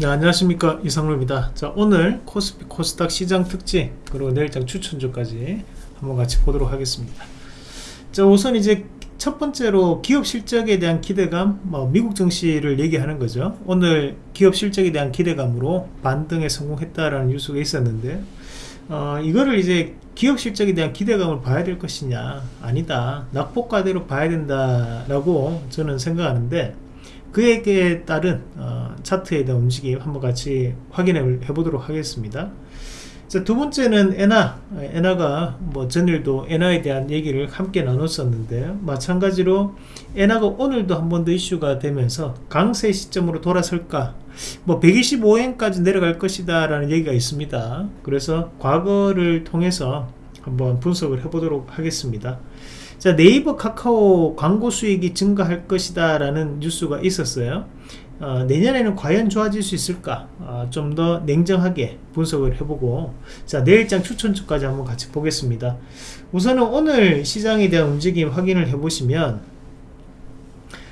네, 안녕하십니까. 이상로입니다. 자 오늘 코스피 코스닥 시장 특징 그리고 내일장 추천주까지 한번 같이 보도록 하겠습니다. 자 우선 이제 첫 번째로 기업 실적에 대한 기대감 뭐 미국 증시를 얘기하는 거죠. 오늘 기업 실적에 대한 기대감으로 반등에 성공했다라는 뉴스가 있었는데 어, 이거를 이제 기업 실적에 대한 기대감을 봐야 될 것이냐 아니다 낙폭과대로 봐야 된다라고 저는 생각하는데 그에게 따른 어, 차트에 대한 움직임 한번 같이 확인해 보도록 하겠습니다. 자, 두 번째는 에나 에나가 뭐 전일도 에나에 대한 얘기를 함께 나눴었는데 마찬가지로 에나가 오늘도 한 번 더 이슈가 되면서 강세 시점으로 돌아설까 뭐 125엔까지 내려갈 것이다 라는 얘기가 있습니다. 그래서 과거를 통해서 한번 분석을 해 보도록 하겠습니다 자 네이버 카카오 광고 수익이 증가할 것이다 라는 뉴스가 있었어요. 어, 내년에는 과연 좋아질 수 있을까? 어, 좀 더 냉정하게 분석을 해보고. 자 내일장 추천주까지 한번 같이 보겠습니다. 우선은 오늘 시장에 대한 움직임 확인을 해보시면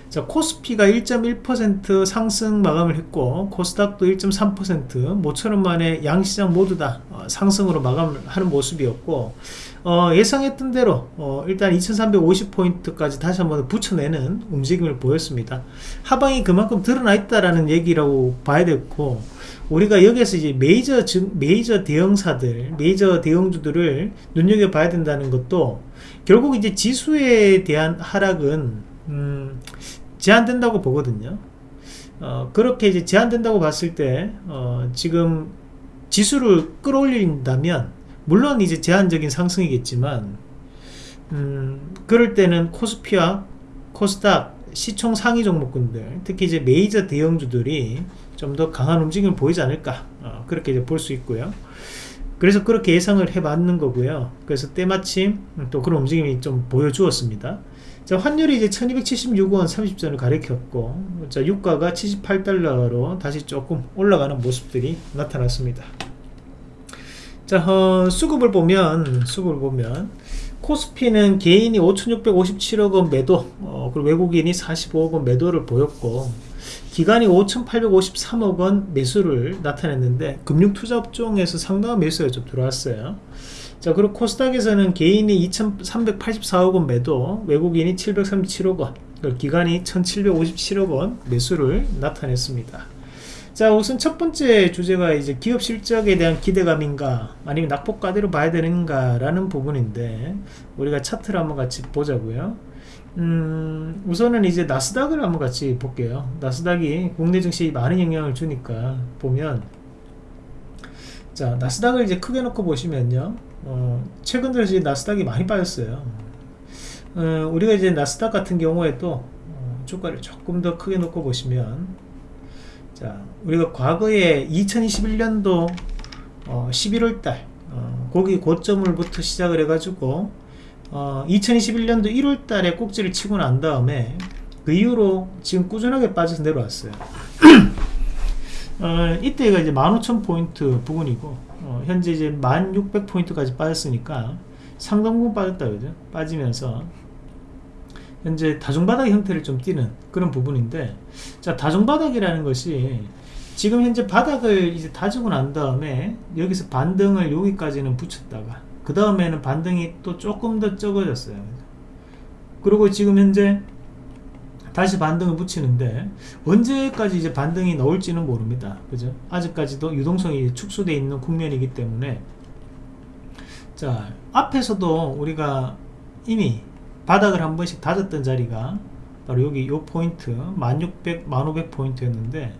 자 코스피가 1.1% 상승 마감을 했고 코스닥도 1.3% 모처럼 만에 양시장 모두 다 어, 상승으로 마감을 하는 모습이었고 어, 예상했던 대로 어, 일단 2350포인트까지 다시 한번 붙여내는 움직임을 보였습니다. 하방이 그만큼 드러나 있다라는 얘기라고 봐야 되고 우리가 여기에서 이제 메이저 메이저 대형사들 메이저 대형주들을 눈여겨봐야 된다는 것도 결국 이제 지수에 대한 하락은 음, 제한된다고 보거든요. 어, 그렇게 이제 제한된다고 봤을 때 어, 지금 지수를 끌어올린다면 물론 이제 제한적인 상승이겠지만 음, 그럴 때는 코스피와 코스닥 시총 상위 종목군들 특히 이제 메이저 대형주들이 좀 더 강한 움직임을 보이지 않을까 어, 그렇게 이제 볼 수 있고요. 그래서 그렇게 예상을 해 봤는 거고요. 그래서 때마침 또 그런 움직임이 좀 보여주었습니다. 자, 환율이 이제 1276원 30전을 가리켰고, 자, 유가가 78달러로 다시 조금 올라가는 모습들이 나타났습니다. 자, 어, 수급을 보면, 수급을 보면, 코스피는 개인이 5,657억원 매도, 어, 그리고 외국인이 45억원 매도를 보였고, 기관이 5,853억원 매수를 나타냈는데, 금융투자업종에서 상당한 매수가 좀 들어왔어요. 자 그리고 코스닥에서는 개인이 2384억원 매도 외국인이 737억원 기관이 1757억원 매수를 나타냈습니다 자 우선 첫 번째 주제가 이제 기업 실적에 대한 기대감인가 아니면 낙폭과대로 봐야 되는가 라는 부분인데 우리가 차트를 한번 같이 보자고요. 음, 우선은 이제 나스닥을 한번 같이 볼게요. 나스닥이 국내 증시에 많은 영향을 주니까 보면 자 나스닥을 이제 크게 놓고 보시면요. 어, 최근 들어서 나스닥이 많이 빠졌어요. 어, 우리가 이제 나스닥 같은 경우에도 어, 주가를 조금 더 크게 놓고 보시면 자 우리가 과거에 2021년도 11월달 어, 거기 어, 고점을부터 시작을 해가지고 2021년도 1월달에 꼭지를 치고 난 다음에 그 이후로 지금 꾸준하게 빠져서 내려왔어요. 어, 이때가 이제 15,000포인트 부분이고 어, 현재 이제 1600포인트까지 빠졌으니까 상당 부분 빠졌다 그죠. 빠지면서 현재 다중바닥 형태를 좀 띠는 그런 부분인데 자 다중바닥이라는 것이 지금 현재 바닥을 이제 다지고 난 다음에 여기서 반등을 여기까지는 붙였다가 그 다음에는 반등이 또 조금 더 적어졌어요. 그리고 지금 현재 다시 반등을 붙이는데 언제까지 이제 반등이 나올지는 모릅니다. 그죠? 아직까지도 유동성이 축소되어 있는 국면이기 때문에. 자 앞에서도 우리가 이미 바닥을 한 번씩 다졌던 자리가 바로 여기 요 포인트 1600 1500 포인트였는데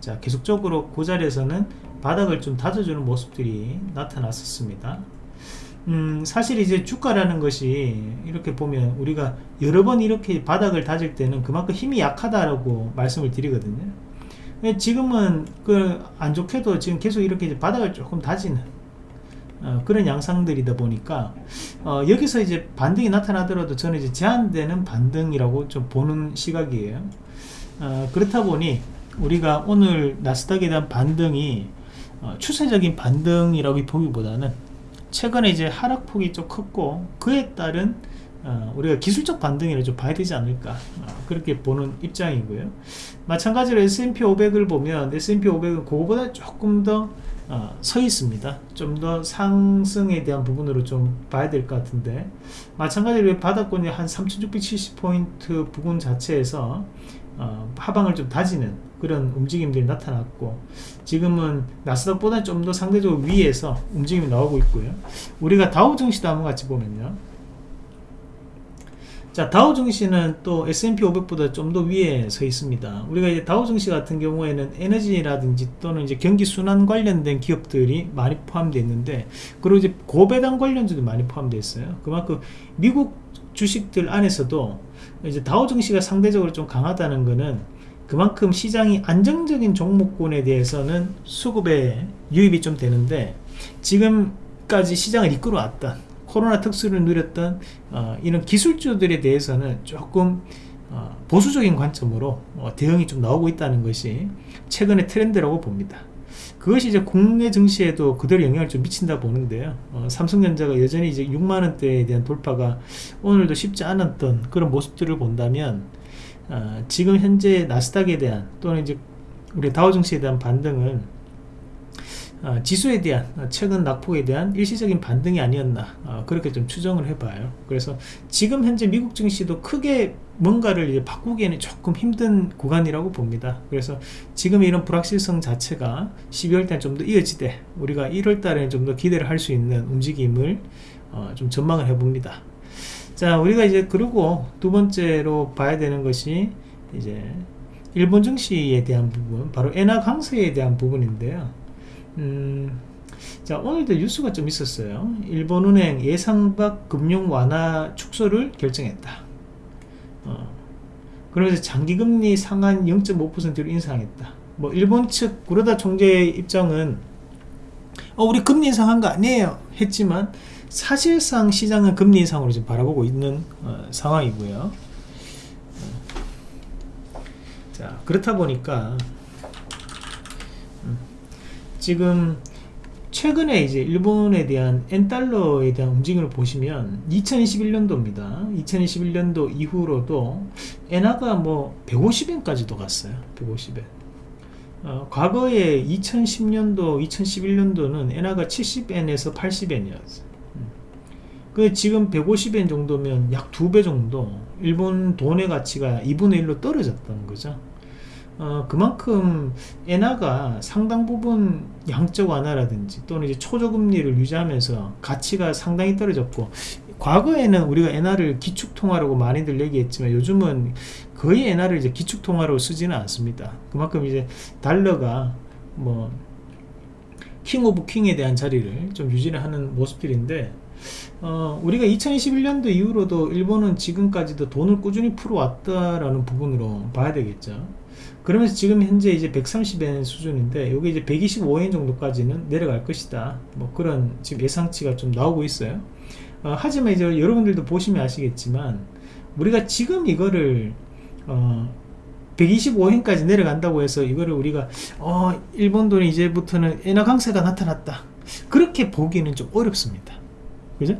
자 계속적으로 그 자리에서는 바닥을 좀 다져주는 모습들이 나타났었습니다 음, 사실 이제 주가라는 것이 이렇게 보면 우리가 여러 번 이렇게 바닥을 다질 때는 그만큼 힘이 약하다라고 말씀을 드리거든요. 지금은 그 안 좋게도 지금 계속 이렇게 바닥을 조금 다지는 어, 그런 양상들이다 보니까 어, 여기서 이제 반등이 나타나더라도 저는 이제 제한되는 반등이라고 좀 보는 시각이에요. 어, 그렇다 보니 우리가 오늘 나스닥에 대한 반등이 어, 추세적인 반등이라고 보기보다는 최근에 이제 하락폭이 좀 컸고 그에 따른 어, 우리가 기술적 반등이라 좀 봐야 되지 않을까 어, 그렇게 보는 입장이고요 마찬가지로 S&P 500을 보면 S&P 500은 그거보다 조금 더 어, 서 있습니다. 좀 더 상승에 대한 부분으로 좀 봐야 될 것 같은데. 마찬가지로 바닥권이 한 3670포인트 부분 자체에서 어, 하방을 좀 다지는 그런 움직임들이 나타났고 지금은 나스닥보다 좀 더 상대적으로 위에서 움직임이 나오고 있고요. 우리가 다우증시도 한번 같이 보면요 자 다우 증시는 또 S&P 500보다 좀 더 위에 서 있습니다. 우리가 이제 다우 증시 같은 경우에는 에너지라든지 또는 이제 경기 순환 관련된 기업들이 많이 포함되어 있는데 그리고 이제 고배당 관련주도 많이 포함되어 있어요. 그만큼 미국 주식들 안에서도 이제 다우 증시가 상대적으로 좀 강하다는 것은 그만큼 시장이 안정적인 종목군에 대해서는 수급에 유입이 좀 되는데 지금까지 시장을 이끌어왔던 코로나 특수를 누렸던 어, 이런 기술주들에 대해서는 조금 어, 보수적인 관점으로 어, 대응이 좀 나오고 있다는 것이 최근의 트렌드라고 봅니다. 그것이 이제 국내 증시에도 그대로 영향을 좀 미친다 보는데요. 어, 삼성전자가 여전히 이제 6만 원대에 대한 돌파가 오늘도 쉽지 않았던 그런 모습들을 본다면, 어, 지금 현재 나스닥에 대한 또는 이제 우리 다우 증시에 대한 반등은 어, 지수에 대한 어, 최근 낙폭에 대한 일시적인 반등이 아니었나 어, 그렇게 좀 추정을 해봐요. 그래서 지금 현재 미국 증시도 크게 뭔가를 바꾸기에는 조금 힘든 구간이라고 봅니다. 그래서 지금 이런 불확실성 자체가 12월 달에 좀더 이어지되 우리가 1월 달에 좀 더 기대를 할 수 있는 움직임을 좀 전망을 해봅니다. 자 우리가 이제 그리고 두 번째로 봐야 되는 것이 이제 일본 증시에 대한 부분 바로 엔화 강세에 대한 부분인데요 음, 자 오늘도 뉴스가 좀 있었어요. 일본은행 예상밖 금융 완화 축소를 결정했다. 어, 그러면서 장기금리 상한 0.5%로 인상했다. 뭐 일본 측 구로다 총재의 입장은 어, 우리 금리 인상한 거 아니에요? 했지만 사실상 시장은 금리 인상으로 지금 바라보고 있는 어, 상황이고요. 어, 자 그렇다 보니까 지금 최근에 이제 일본에 대한 엔달러에 대한 움직임을 보시면 2021년도입니다. 2021년도 이후로도 엔화가 뭐 150엔까지도 갔어요. 150엔. 어, 과거에 2010년도, 2011년도는 엔화가 70엔에서 80엔이었어요. 음. 그 지금 150엔 정도면 약 두 배 정도 일본 돈의 가치가 2분의 1로 떨어졌던 거죠. 어, 그만큼 엔화가 상당 부분 양적 완화라든지 또는 이제 초저금리를 유지하면서 가치가 상당히 떨어졌고 과거에는 우리가 엔화를 기축통화라고 많이들 얘기했지만 요즘은 거의 엔화를 이제 기축통화로 쓰지는 않습니다. 그만큼 이제 달러가 뭐 king of king에 대한 자리를 좀 유지를 하는 모습들인데 어, 우리가 2021년도 이후로도 일본은 지금까지도 돈을 꾸준히 풀어왔다라는 부분으로 봐야 되겠죠. 그러면서 지금 현재 이제 130엔 수준인데 여기 이제 125엔 정도까지는 내려갈 것이다. 뭐 그런 지금 예상치가 좀 나오고 있어요. 어, 하지만 이제 여러분들도 보시면 아시겠지만 우리가 지금 이거를 어, 125엔까지 내려간다고 해서 이거를 우리가 어, 일본 돈이 이제부터는 엔화 강세가 나타났다. 그렇게 보기는 좀 어렵습니다. 그죠?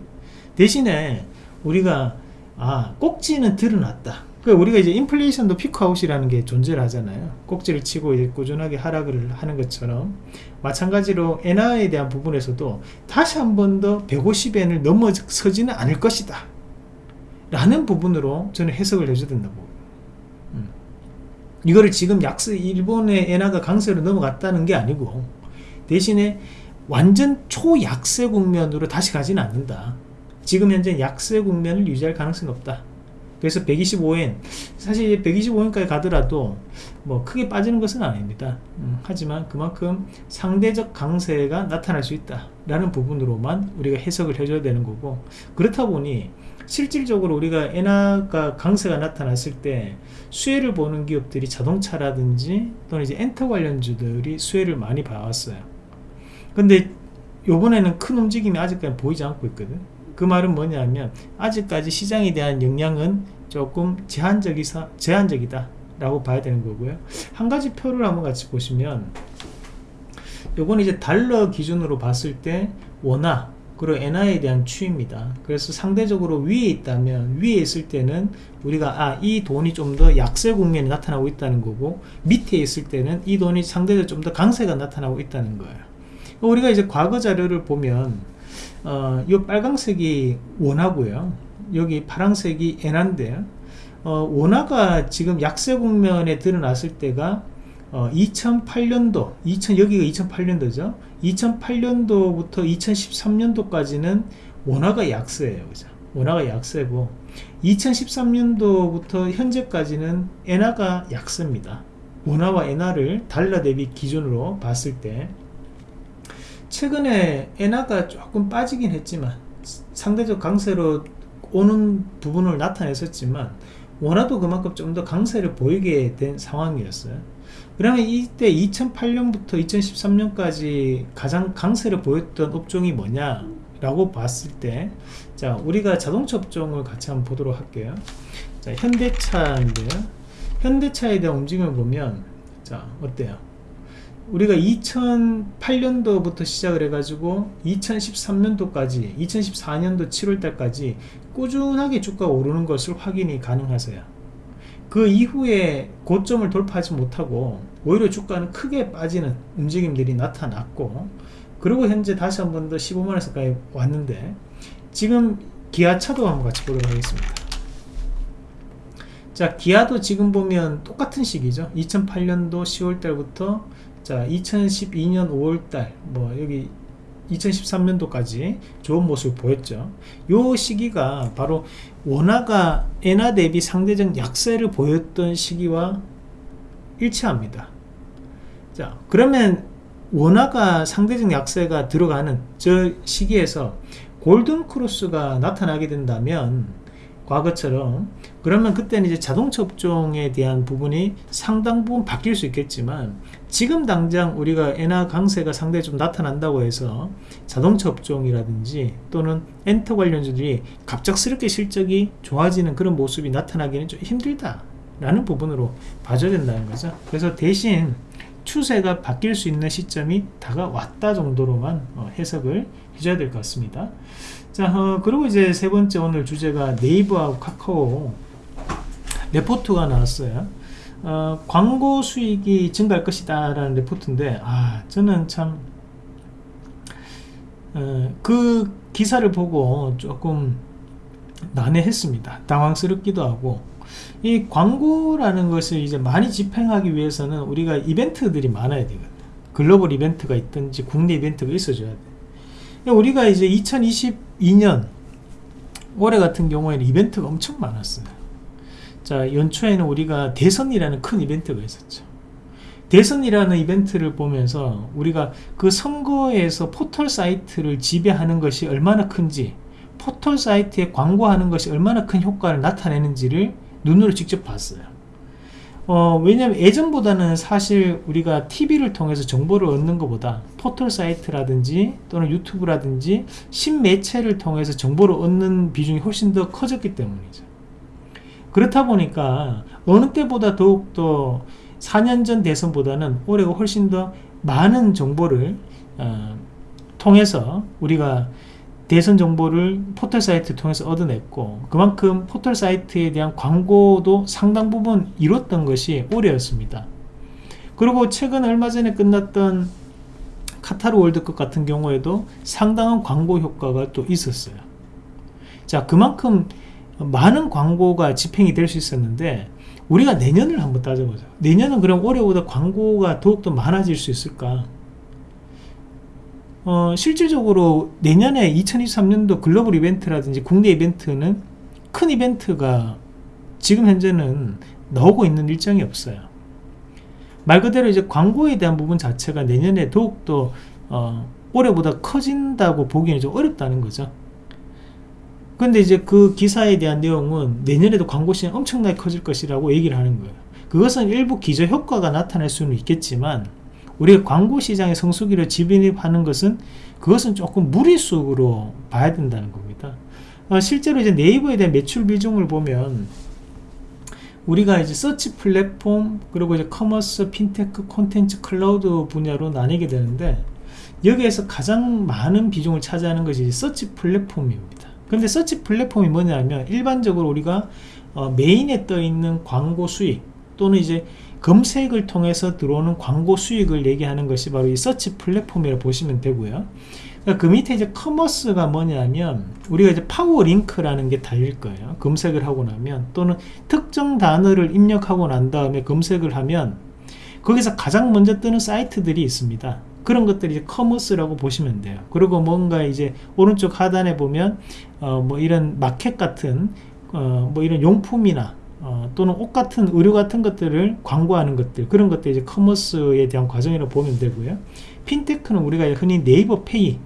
대신에 우리가 아 꼭지는 드러났다 그 우리가 이제 인플레이션도 피크아웃이라는 게 존재를 하잖아요. 꼭지를 치고 이제 꾸준하게 하락을 하는 것처럼 마찬가지로 엔화에 대한 부분에서도 다시 한 번 더 150엔을 넘어서지는 않을 것이다. 라는 부분으로 저는 해석을 해줘야 된다고. 음. 이거를 지금 약세 일본의 엔화가 강세로 넘어갔다는 게 아니고 대신에 완전 초약세 국면으로 다시 가지는 않는다. 지금 현재 약세 국면을 유지할 가능성이 없다. 그래서 125엔 사실 125엔까지 가더라도 뭐 크게 빠지는 것은 아닙니다. 음, 하지만 그만큼 상대적 강세가 나타날 수 있다 라는 부분으로만 우리가 해석을 해줘야 되는 거고 그렇다 보니 실질적으로 우리가 엔화가 강세가 나타났을 때 수혜를 보는 기업들이 자동차라든지 또는 이제 엔터 관련주들이 수혜를 많이 봐왔어요. 근데 요번에는 큰 움직임이 아직까지 보이지 않고 있거든 그 말은 뭐냐면 아직까지 시장에 대한 영향은 조금 제한적이사, 제한적이다 라고 봐야 되는 거고요 한 가지 표를 한번 같이 보시면 요건 이제 달러 기준으로 봤을 때 원화 그리고 엔화에 대한 추입니다. 그래서 상대적으로 위에 있다면 위에 있을 때는 우리가 아 이 돈이 좀 더 약세 국면이 나타나고 있다는 거고 밑에 있을 때는 이 돈이 상대적으로 좀 더 강세가 나타나고 있다는 거예요. 우리가 이제 과거 자료를 보면 어, 이 빨강색이 원화고요. 여기 파랑색이 엔화인데 어, 원화가 지금 약세 국면에 드러났을 때가 어, 2008년도 2000 여기가 2008년도죠? 2008년도부터 2013년도까지는 원화가 약세예요 그죠? 원화가 약세고 2013년도부터 현재까지는 엔화가 약세입니다. 원화와 엔화를 달러 대비 기준으로 봤을 때 최근에 엔화가 조금 빠지긴 했지만 상대적 강세로 오는 부분을 나타냈었지만 원화도 그만큼 좀 더 강세를 보이게 된 상황이었어요. 그러면 이때 2008년부터 2013년까지 가장 강세를 보였던 업종이 뭐냐 라고 봤을 때 자 우리가 자동차 업종을 같이 한번 보도록 할게요. 자 현대차인데요. 현대차에 대한 움직임을 보면 자 어때요 우리가 2008년도부터 시작을 해가지고 2013년도까지 2014년도 7월달까지 꾸준하게 주가가 오르는 것을 확인이 가능하세요. 그 이후에 고점을 돌파하지 못하고 오히려 주가는 크게 빠지는 움직임들이 나타났고 그리고 현재 다시 한 번 더 15만원에서까지 왔는데 지금 기아차도 한번 같이 보도록 하겠습니다. 자 기아도 지금 보면 똑같은 시기죠. 2008년도 10월달부터 자 2012년 5월달 뭐 여기 2013년도까지 좋은 모습을 보였죠. 요 시기가 바로 원화가 엔화 대비 상대적 약세를 보였던 시기와 일치합니다. 자, 그러면 원화가 상대적 약세가 들어가는 저 시기에서 골든 크로스가 나타나게 된다면 과거처럼 그러면 그때는 이제 자동차 업종에 대한 부분이 상당 부분 바뀔 수 있겠지만 지금 당장 우리가 엔화 강세가 상당히 좀 나타난다고 해서 자동차 업종이라든지 또는 엔터 관련주들이 갑작스럽게 실적이 좋아지는 그런 모습이 나타나기는 좀 힘들다 라는 부분으로 봐줘야 된다는 거죠. 그래서 대신 추세가 바뀔 수 있는 시점이 다가왔다 정도로만 어, 해석을 해줘야 될 것 같습니다 자 어, 그리고 이제 세 번째 오늘 주제가 네이버하고 카카오 레포트가 나왔어요. 어, 광고 수익이 증가할 것이다 라는 레포트인데 아 저는 참그 어, 기사를 보고 조금 난해했습니다. 당황스럽기도 하고. 이 광고라는 것을 이제 많이 집행하기 위해서는 우리가 이벤트들이 많아야 되거든. 글로벌 이벤트가 있든지 국내 이벤트가 있어줘야 돼. 우리가 이제 2022년 올해 같은 경우에는 이벤트가 엄청 많았어요. 자 연초에는 우리가 대선이라는 큰 이벤트가 있었죠. 대선이라는 이벤트를 보면서 우리가 그 선거에서 포털 사이트를 지배하는 것이 얼마나 큰지 포털 사이트에 광고하는 것이 얼마나 큰 효과를 나타내는지를 눈으로 직접 봤어요 어, 왜냐하면 예전보다는 사실 우리가 TV를 통해서 정보를 얻는 것보다 포털 사이트라든지 또는 유튜브라든지 신매체를 통해서 정보를 얻는 비중이 훨씬 더 커졌기 때문이죠. 그렇다 보니까 어느 때보다 더욱더 4년 전 대선보다는 올해가 훨씬 더 많은 정보를 어, 통해서 우리가 대선 정보를 포털 사이트 통해서 얻어냈고 그만큼 포털 사이트에 대한 광고도 상당 부분 이뤘던 것이 올해였습니다. 그리고 최근 얼마 전에 끝났던 카타르 월드컵 같은 경우에도 상당한 광고 효과가 또 있었어요. 자 그만큼 많은 광고가 집행이 될 수 있었는데 우리가 내년을 한번 따져보자 내년은 그럼 올해보다 광고가 더욱더 많아질 수 있을까 어, 실질적으로 내년에 2023년도 글로벌 이벤트라든지 국내 이벤트는 큰 이벤트가 지금 현재는 나오고 있는 일정이 없어요 말 그대로 이제 광고에 대한 부분 자체가 내년에 더욱더 어, 올해보다 커진다고 보기는 좀 어렵다는 거죠 근데 이제 그 기사에 대한 내용은 내년에도 광고 시장 엄청나게 커질 것이라고 얘기를 하는 거예요. 그것은 일부 기저 효과가 나타날 수는 있겠지만 우리가 광고 시장의 성수기를 진입하는 것은 그것은 조금 무리수로 봐야 된다는 겁니다. 어, 실제로 이제 네이버에 대한 매출 비중을 보면 우리가 이제 search 플랫폼 그리고 이제 commerce, 핀테크, 콘텐츠, 클라우드 분야로 나뉘게 되는데 여기에서 가장 많은 비중을 차지하는 것이 서치 플랫폼입니다 근데 서치 플랫폼이 뭐냐면 일반적으로 우리가 어, 메인에 떠 있는 광고 수익 또는 이제 검색을 통해서 들어오는 광고 수익을 얘기하는 것이 바로 이 서치 플랫폼이라고 보시면 되고요. 그러니까 그 밑에 이제 commerce가 뭐냐면 우리가 이제 power link라는 게 달릴 거예요. 검색을 하고 나면 또는 특정 단어를 입력하고 난 다음에 검색을 하면 거기서 가장 먼저 뜨는 사이트들이 있습니다. 그런 것들이 이제 commerce라고 보시면 돼요. 그리고 뭔가 이제 오른쪽 하단에 보면 어 뭐 이런 마켓 같은 어 뭐 이런 용품이나 어 또는 옷 같은 의류 같은 것들을 광고하는 것들 그런 것들 이제 commerce에 대한 과정이라고 보면 되고요. 핀테크는 우리가 흔히 네이버 페이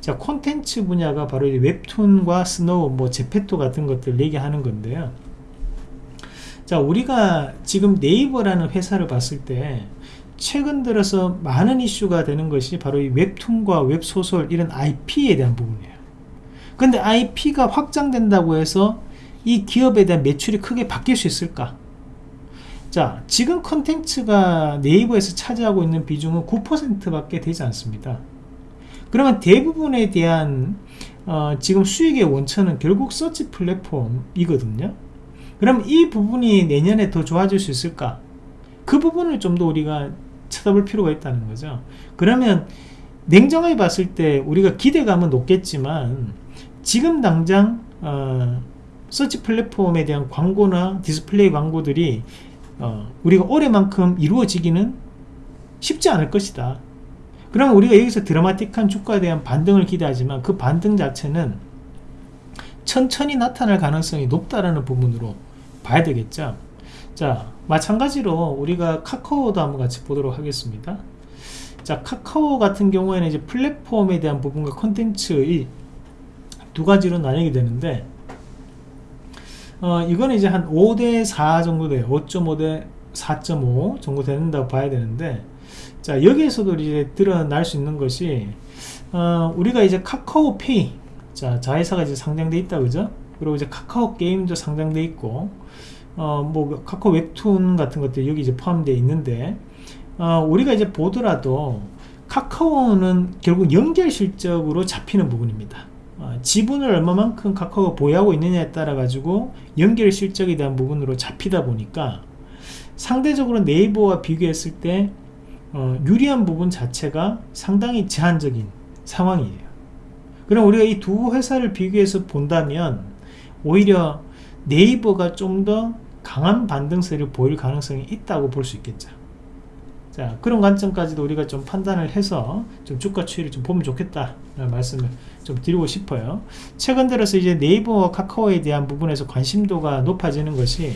자 콘텐츠 분야가 바로 웹툰과 스노우 뭐 제페토 같은 것들 얘기하는 건데요. 자 우리가 지금 네이버라는 회사를 봤을 때 최근 들어서 많은 이슈가 되는 것이 바로 이 웹툰과 웹소설 이런 IP에 대한 부분이에요. 근데 IP가 확장된다고 해서 이 기업에 대한 매출이 크게 바뀔 수 있을까? 자 지금 컨텐츠가 네이버에서 차지하고 있는 비중은 9% 밖에 되지 않습니다. 그러면 대부분에 대한 어, 지금 수익의 원천은 결국 서치 플랫폼이거든요. 그럼 이 부분이 내년에 더 좋아질 수 있을까? 그 부분을 좀 더 우리가 쳐다볼 필요가 있다는 거죠. 그러면 냉정하게 봤을 때 우리가 기대감은 높겠지만 지금 당장 어, 서치 플랫폼에 대한 광고나 디스플레이 광고들이 어, 우리가 올해만큼 이루어지기는 쉽지 않을 것이다. 그러면 우리가 여기서 드라마틱한 주가에 대한 반등을 기대하지만 그 반등 자체는 천천히 나타날 가능성이 높다라는 부분으로 봐야 되겠죠. 자 마찬가지로 우리가 카카오도 한번 같이 보도록 하겠습니다. 자 카카오 같은 경우에는 이제 플랫폼에 대한 부분과 컨텐츠 두 가지로 나뉘게 되는데 어 이거는 이제 한 5대 4 정도 돼요. 5.5 대 4.5 정도 된다고 봐야 되는데 자 여기에서도 이제 드러날 수 있는 것이 어 우리가 이제 카카오페이 자 자회사가 이제 상장돼 있다 그죠? 그리고 이제 카카오 게임도 상장돼 있고 어 뭐 카카오 웹툰 같은 것들 여기 이제 포함되어 있는데 어 우리가 이제 보더라도 카카오는 결국 연결 실적으로 잡히는 부분입니다 어 지분을 얼마만큼 카카오가 보유하고 있느냐에 따라 가지고 연결 실적에 대한 부분으로 잡히다 보니까 상대적으로 네이버와 비교했을 때 어, 유리한 부분 자체가 상당히 제한적인 상황이에요. 그럼 우리가 이 두 회사를 비교해서 본다면 오히려 네이버가 좀 더 강한 반등세를 보일 가능성이 있다고 볼 수 있겠죠 자 그런 관점까지도 우리가 좀 판단을 해서 좀 주가 추이를 좀 보면 좋겠다 라는 말씀을 좀 드리고 싶어요. 최근 들어서 이제 네이버와 카카오에 대한 부분에서 관심도가 높아지는 것이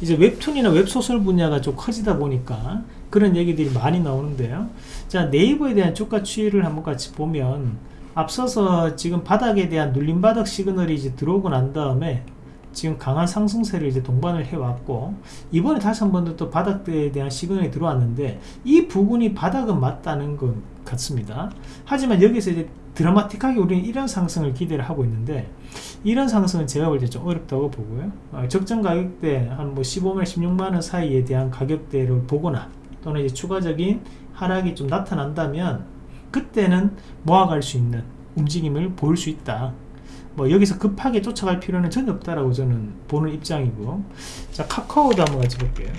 이제 웹툰이나 웹소설 분야가 좀 커지다 보니까 그런 얘기들이 많이 나오는데요. 자 네이버에 대한 주가 추이를 한번 같이 보면 앞서서 지금 바닥에 대한 눌림바닥 시그널이 이제 들어오고 난 다음에 지금 강한 상승세를 이제 동반을 해왔고 이번에 다시 한 번더또 바닥에 대한 시그널이 들어왔는데 이 부분이 바닥은 맞다는 것 같습니다. 하지만 여기서 이제 드라마틱하게 우리는 이런 상승을 기대를 하고 있는데 이런 상승은 제가 볼 때 좀 어렵다고 보고요. 어, 적정 가격대 한 뭐 15만 16만원 사이에 대한 가격대를 보거나 또는 이제 추가적인 하락이 좀 나타난다면 그때는 모아갈 수 있는 움직임을 보일 수 있다 뭐 여기서 급하게 쫓아갈 필요는 전혀 없다라고 저는 보는 입장이고. 자 카카오도 한번 같이 볼게요.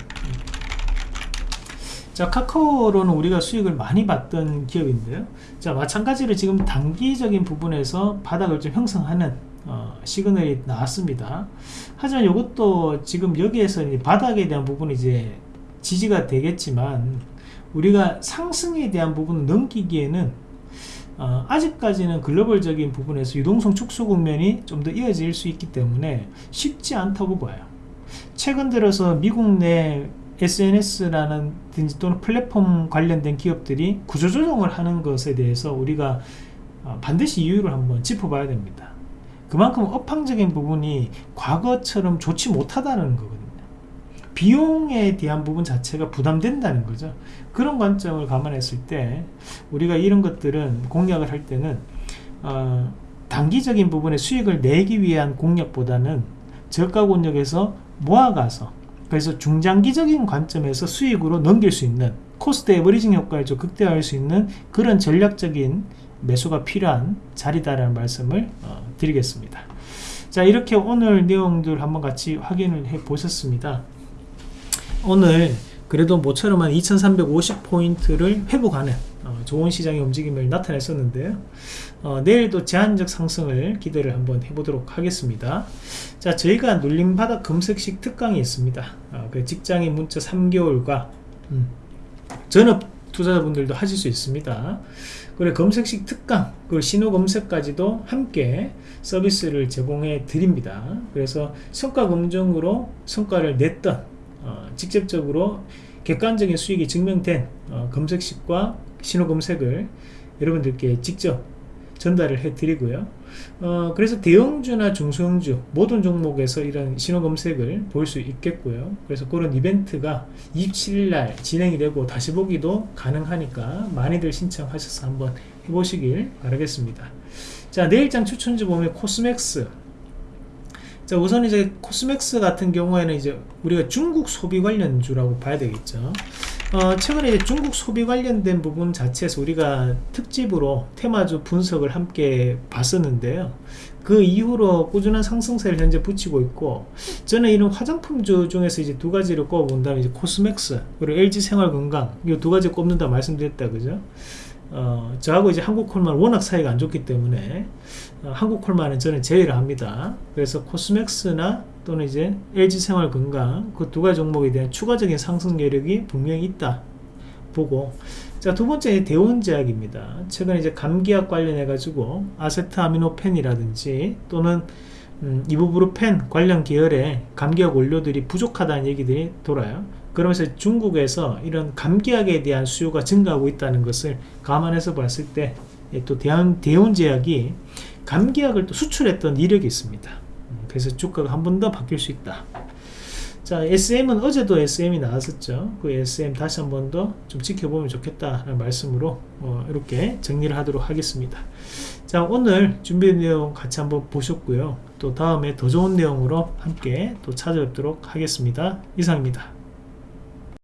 자 카카오로는 우리가 수익을 많이 봤던 기업인데요. 자 마찬가지로 지금 단기적인 부분에서 바닥을 좀 형성하는 어, 시그널이 나왔습니다. 하지만 이것도 지금 여기에서 바닥에 대한 부분이 이제 지지가 되겠지만 우리가 상승에 대한 부분을 넘기기에는 어, 아직까지는 글로벌적인 부분에서 유동성 축소 국면이 좀 더 이어질 수 있기 때문에 쉽지 않다고 봐요. 최근 들어서 미국 내 SNS라는 또는 플랫폼 관련된 기업들이 구조조정을 하는 것에 대해서 우리가 어, 반드시 이유를 한번 짚어봐야 됩니다. 그만큼 업황적인 부분이 과거처럼 좋지 못하다는 거거든요 비용에 대한 부분 자체가 부담된다는 거죠 그런 관점을 감안했을 때 우리가 이런 것들은 공략을 할 때는 어, 단기적인 부분의 수익을 내기 위한 공략보다는 저가 권역에서 모아가서 그래서 중장기적인 관점에서 수익으로 넘길 수 있는 cost averaging 효과를 좀 극대화할 수 있는 그런 전략적인 매수가 필요한 자리다라는 말씀을 어, 드리겠습니다. 자 이렇게 오늘 내용들 한번 같이 확인을 해 보셨습니다. 오늘 그래도 모처럼 한 2350포인트를 회복하는 어, 좋은 시장의 움직임을 나타냈었는데요. 어, 내일도 제한적 상승을 기대를 한번 해보도록 하겠습니다. 자, 저희가 눌림바닥 검색식 특강이 있습니다. 어, 그 직장인 문자 3개월과 음, 전업 투자자분들도 하실 수 있습니다. 그리고 검색식 특강, 그 신호 검색까지도 함께 서비스를 제공해 드립니다. 그래서 성과 검증으로 성과를 냈던 어, 직접적으로 객관적인 수익이 증명된 어, 검색식과 신호 검색을 여러분들께 직접 전달을 해 드리고요. 어, 그래서 대형주나 중소형주 모든 종목에서 이런 신호 검색을 볼 수 있겠고요. 그래서 그런 이벤트가 27일날 진행이 되고 다시 보기도 가능하니까 많이들 신청하셔서 한번 해보시길 바라겠습니다. 자 내일장 추천주 보면 코스맥스 자 우선 이제 코스맥스 같은 경우에는 이제 우리가 중국 소비 관련주라고 봐야 되겠죠. 어, 최근에 이제 중국 소비 관련된 부분 자체에서 우리가 특집으로 테마주 분석을 함께 봤었는데요. 그 이후로 꾸준한 상승세를 현재 붙이고 있고 저는 이런 화장품주 중에서 이제 두 가지를 꼽아본다면 이제 코스맥스 그리고 LG생활건강 이 두 가지 꼽는다 말씀드렸다 그죠 어, 저하고 이제 한국 콜만 워낙 사이가 안 좋기 때문에 어, 한국 콜만은 저는 제외를 합니다. 그래서 코스맥스나 또는 이제 LG생활 건강 그 두 가지 종목에 대한 추가적인 상승 여력이 분명히 있다 보고 자 두 번째 대원제약입니다. 최근에 이제 감기약 관련해 가지고 아세트아미노펜이라든지 또는 음, 이부브루펜 관련 계열의 감기약 원료들이 부족하다는 얘기들이 돌아요. 그러면서 중국에서 이런 감기약에 대한 수요가 증가하고 있다는 것을 감안해서 봤을 때 또 대한 대운제약이 감기약을 또 수출했던 이력이 있습니다. 음, 그래서 주가가 한 번 더 바뀔 수 있다. 자, SM은 어제도 SM이 나왔었죠. 그 SM 다시 한 번 더 좀 지켜보면 좋겠다는 말씀으로 어, 이렇게 정리를 하도록 하겠습니다. 자, 오늘 준비된 내용 같이 한번 보셨고요. 또 다음에 더 좋은 내용으로 함께 또 찾아뵙도록 하겠습니다. 이상입니다.